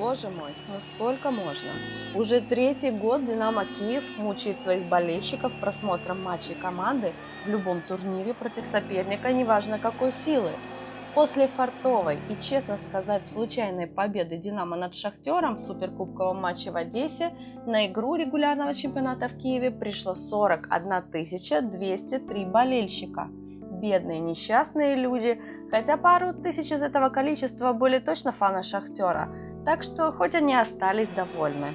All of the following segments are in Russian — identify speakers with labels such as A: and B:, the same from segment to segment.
A: Боже мой, ну сколько можно? Уже третий год «Динамо Киев» мучает своих болельщиков просмотром матчей команды в любом турнире против соперника, неважно какой силы. После фартовой и, честно сказать, случайной победы «Динамо» над «Шахтером» в суперкубковом матче в Одессе на игру регулярного чемпионата в Киеве пришло 41 203 болельщика – бедные несчастные люди, хотя пару тысяч из этого количества были точно фаны Шахтера, так что хоть они остались довольны.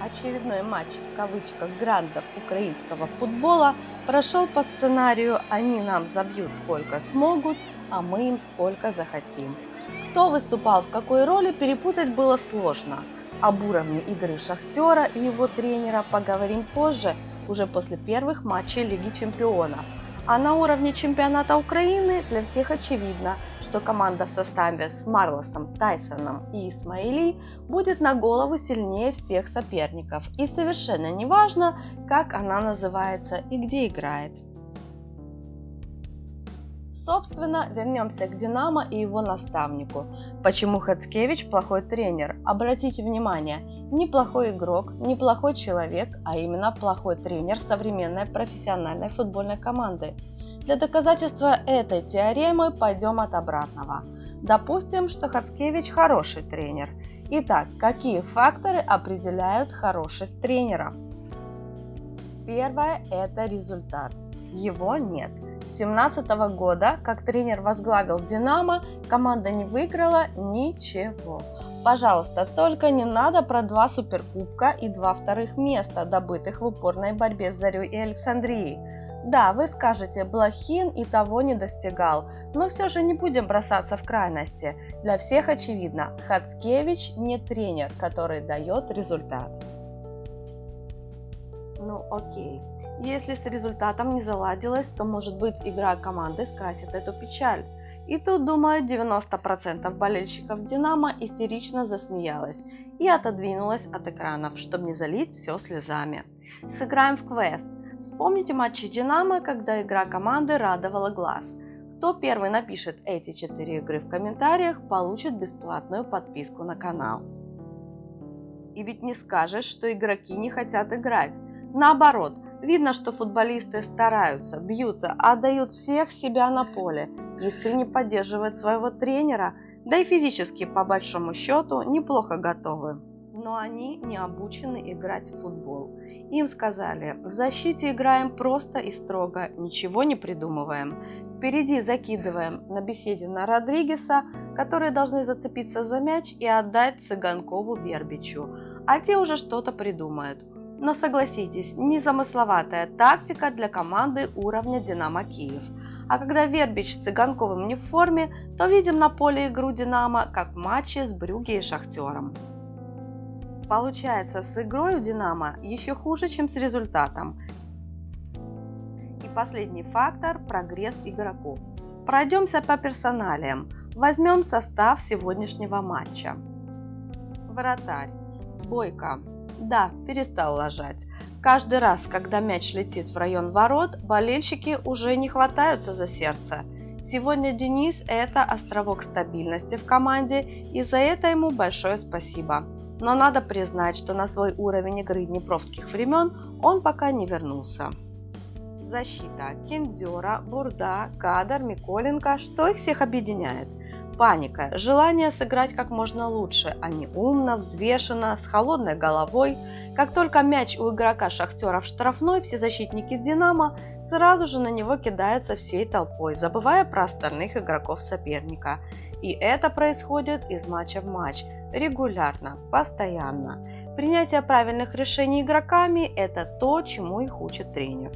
A: Очередной матч в кавычках грандов украинского футбола прошел по сценарию «Они нам забьют сколько смогут, а мы им сколько захотим». Кто выступал в какой роли, перепутать было сложно. Об уровне игры Шахтера и его тренера поговорим позже, уже после первых матчей Лиги Чемпионов – а на уровне чемпионата Украины для всех очевидно, что команда в составе с Марлосом, Тайсоном и Исмаили будет на голову сильнее всех соперников. И совершенно не важно, как она называется и где играет. Собственно, вернемся к Динамо и его наставнику. Почему Хацкевич плохой тренер? Обратите внимание, неплохой игрок, неплохой человек, а именно плохой тренер современной профессиональной футбольной команды. Для доказательства этой теоремы пойдем от обратного. Допустим, что Хацкевич хороший тренер. Итак, какие факторы определяют хорошесть тренера? Первое – это результат. Его нет. С 2017 года, как тренер возглавил «Динамо», команда не выиграла ничего. Пожалуйста, только не надо про два суперкубка и два вторых места, добытых в упорной борьбе с Зарей и Александрией. Да, вы скажете, Блохин и того не достигал, но все же не будем бросаться в крайности. Для всех очевидно, Хацкевич не тренер, который дает результат. Ну окей, если с результатом не заладилось, то может быть игра команды скрасит эту печаль. И тут, думаю, 90% болельщиков «Динамо» истерично засмеялась и отодвинулась от экранов, чтобы не залить все слезами. Сыграем в квест. Вспомните матчи «Динамо», когда игра команды радовала глаз. Кто первый напишет эти четыре игры в комментариях, получит бесплатную подписку на канал. И ведь не скажешь, что игроки не хотят играть. Наоборот, видно, что футболисты стараются, бьются, отдают всех себя на поле, искренне поддерживают своего тренера, да и физически, по большому счету, неплохо готовы. Но они не обучены играть в футбол. Им сказали, в защите играем просто и строго, ничего не придумываем. Впереди закидываем на беседе на Родригеса, которые должны зацепиться за мяч и отдать Цыганкову Вербичу, а те уже что-то придумают. Но согласитесь, незамысловатая тактика для команды уровня «Динамо Киев». А когда Вербич с Цыганковым не в форме, то видим на поле игру «Динамо», как в матче с Брюги и Шахтером. Получается, с игрой у «Динамо» еще хуже, чем с результатом. И последний фактор – прогресс игроков. Пройдемся по персоналиям. Возьмем состав сегодняшнего матча. Вратарь. Бойко. Да, перестал ложать. Каждый раз, когда мяч летит в район ворот, болельщики уже не хватаются за сердце. Сегодня Денис – это островок стабильности в команде, и за это ему большое спасибо. Но надо признать, что на свой уровень игры днепровских времен он пока не вернулся. Защита. Кендзера, Бурда, Кадар, Миколенко. Что их всех объединяет? Паника, желание сыграть как можно лучше, а не умно, взвешенно, с холодной головой. Как только мяч у игрока Шахтера в штрафной, все защитники Динамо сразу же на него кидаются всей толпой, забывая про остальных игроков соперника. И это происходит из матча в матч, регулярно, постоянно. Принятие правильных решений игроками – это то, чему их учит тренер.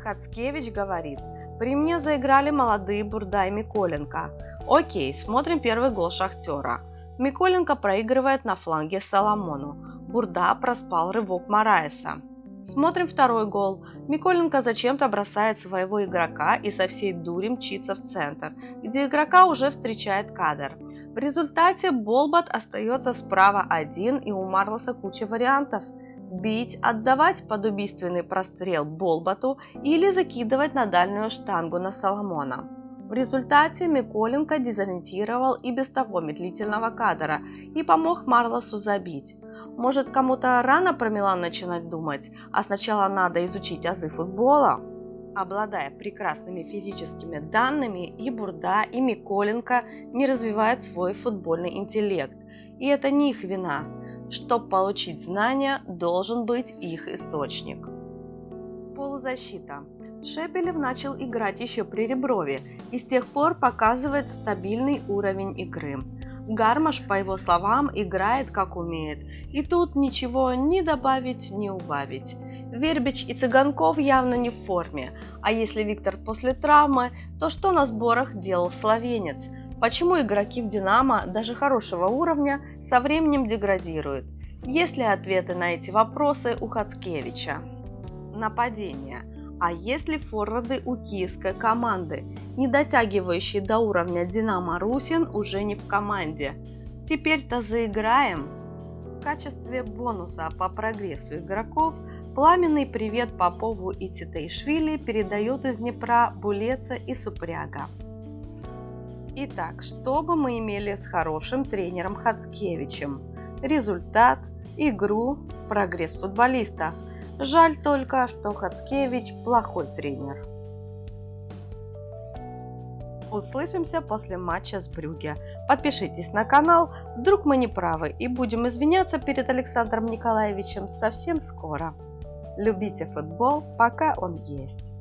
A: Хацкевич говорит, при мне заиграли молодые Бурда и Миколенко. Окей, смотрим первый гол Шахтера. Миколенко проигрывает на фланге Соломону. Бурда проспал рывок Мараеса. Смотрим второй гол. Миколенко зачем-то бросает своего игрока и со всей дури мчится в центр, где игрока уже встречает кадр. В результате Болбат остается справа один и у Марлоса куча вариантов. Бить, отдавать под убийственный прострел Болбату или закидывать на дальнюю штангу на Соломона. В результате Миколенко дезориентировал и без того медлительного кадра и помог Марлосу забить. Может, кому-то рано про Милан начинать думать, а сначала надо изучить азы футбола? Обладая прекрасными физическими данными, и Бурда, и Миколенко не развивают свой футбольный интеллект. И это не их вина. Чтобы получить знания, должен быть их источник. Полузащита. Шепелев начал играть еще при Реброве и с тех пор показывает стабильный уровень игры. Гармаш, по его словам, играет как умеет, и тут ничего ни добавить, ни убавить. Вербич и Цыганков явно не в форме, а если Виктор после травмы, то что на сборах делал словенец? Почему игроки в «Динамо» даже хорошего уровня со временем деградируют? Есть ли ответы на эти вопросы у Хацкевича? Нападение – а если форварды у киевской команды, не дотягивающие до уровня Динамо Русин, уже не в команде? Теперь-то заиграем. Качестве бонуса по прогрессу игроков пламенный привет Попову и Титейшвили передают из Днепра Булеца и Супряга. Итак, что бы мы имели с хорошим тренером Хацкевичем? Результат, игру, прогресс футболиста – Жаль только, что Хацкевич плохой тренер. Услышимся после матча с Брюге. Подпишитесь на канал, вдруг мы не правы, и будем извиняться перед Александром Николаевичем совсем скоро. Любите футбол, пока он есть.